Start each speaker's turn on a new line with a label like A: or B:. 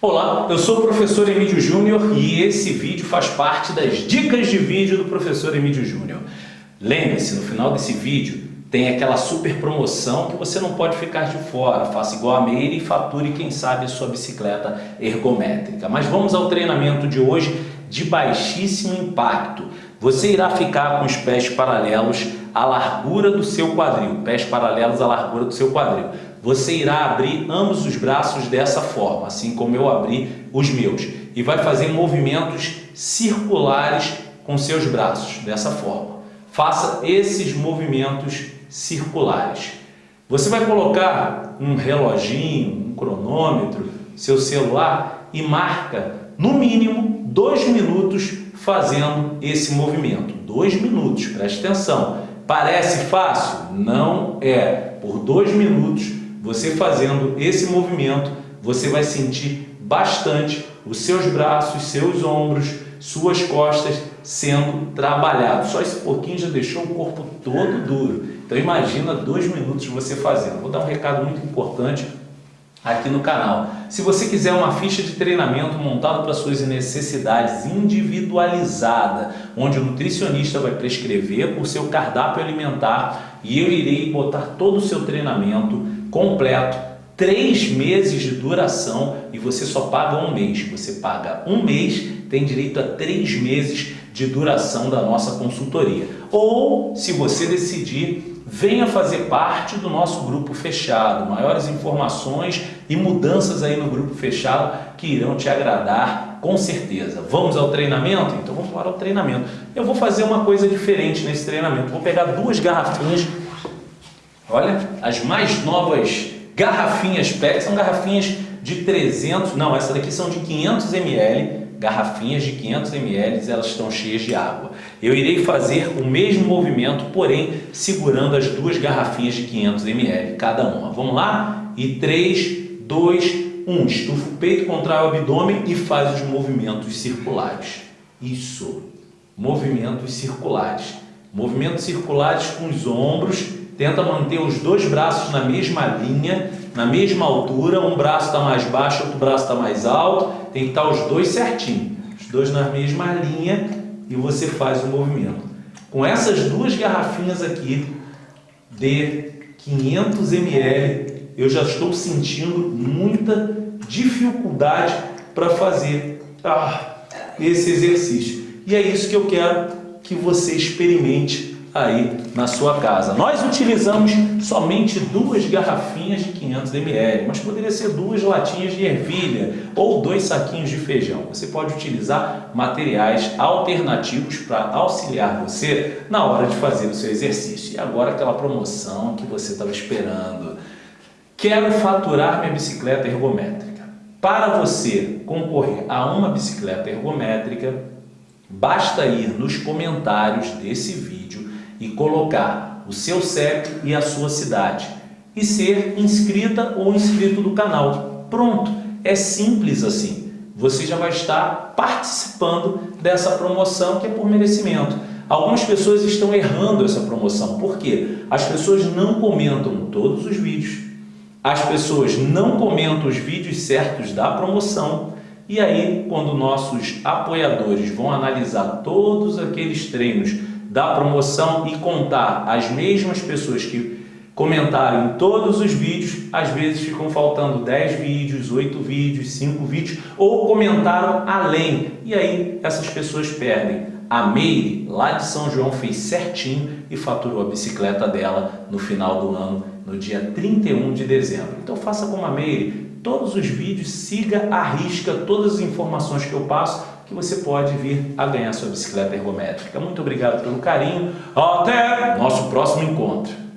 A: Olá, eu sou o professor Emílio Júnior e esse vídeo faz parte das dicas de vídeo do professor Emílio Júnior. Lembre-se, no final desse vídeo tem aquela super promoção que você não pode ficar de fora. Faça igual a Meire e fature, quem sabe, a sua bicicleta ergométrica. Mas vamos ao treinamento de hoje de baixíssimo impacto. Você irá ficar com os pés paralelos à largura do seu quadril, pés paralelos à largura do seu quadril. Você irá abrir ambos os braços dessa forma, assim como eu abri os meus, e vai fazer movimentos circulares com seus braços, dessa forma. Faça esses movimentos circulares. Você vai colocar um reloginho, um cronômetro, seu celular e marca no mínimo dois minutos fazendo esse movimento. Dois minutos, preste atenção. Parece fácil? Não é. Por dois minutos, você fazendo esse movimento, você vai sentir bastante os seus braços, seus ombros, suas costas sendo trabalhados. Só esse pouquinho já deixou o corpo todo duro. Então imagina dois minutos você fazendo. Vou dar um recado muito importante aqui no canal. Se você quiser uma ficha de treinamento montada para suas necessidades individualizada, onde o nutricionista vai prescrever por seu cardápio alimentar e eu irei botar todo o seu treinamento completo, três meses de duração e você só paga um mês. Você paga um mês, tem direito a três meses de duração da nossa consultoria. Ou, se você decidir venha fazer parte do nosso grupo fechado. Maiores informações e mudanças aí no grupo fechado que irão te agradar com certeza. Vamos ao treinamento? Então vamos para o treinamento. Eu vou fazer uma coisa diferente nesse treinamento. Vou pegar duas garrafinhas, olha, as mais novas garrafinhas PET, são garrafinhas de 300, não, essa daqui são de 500 ml, garrafinhas de 500 ml, elas estão cheias de água. Eu irei fazer o mesmo movimento, porém segurando as duas garrafinhas de 500 ml cada uma. Vamos lá? E 3, 2, 1. Estufa o peito, contrai o abdômen e faz os movimentos circulares. Isso. Movimentos circulares. Movimentos circulares com os ombros. Tenta manter os dois braços na mesma linha na mesma altura, um braço está mais baixo, outro braço está mais alto, tem que estar os dois certinho, os dois na mesma linha e você faz o movimento. Com essas duas garrafinhas aqui de 500 ml, eu já estou sentindo muita dificuldade para fazer ah, esse exercício. E é isso que eu quero que você experimente aí na sua casa. Nós utilizamos somente duas garrafinhas de 500 ml, mas poderia ser duas latinhas de ervilha ou dois saquinhos de feijão. Você pode utilizar materiais alternativos para auxiliar você na hora de fazer o seu exercício. E agora aquela promoção que você estava esperando. Quero faturar minha bicicleta ergométrica. Para você concorrer a uma bicicleta ergométrica, basta ir nos comentários desse vídeo e colocar o seu CEP e a sua cidade e ser inscrita ou inscrito do canal. Pronto, é simples assim. Você já vai estar participando dessa promoção que é por merecimento. Algumas pessoas estão errando essa promoção. Por quê? As pessoas não comentam todos os vídeos. As pessoas não comentam os vídeos certos da promoção. E aí, quando nossos apoiadores vão analisar todos aqueles treinos da promoção e contar as mesmas pessoas que comentaram em todos os vídeos, às vezes ficam faltando 10 vídeos, 8 vídeos, 5 vídeos, ou comentaram além, e aí essas pessoas perdem. A Meire, lá de São João, fez certinho e faturou a bicicleta dela no final do ano, no dia 31 de dezembro. Então faça como a Meire, todos os vídeos, siga a risca todas as informações que eu passo, que você pode vir a ganhar sua bicicleta ergométrica. Muito obrigado pelo carinho. Até nosso próximo encontro.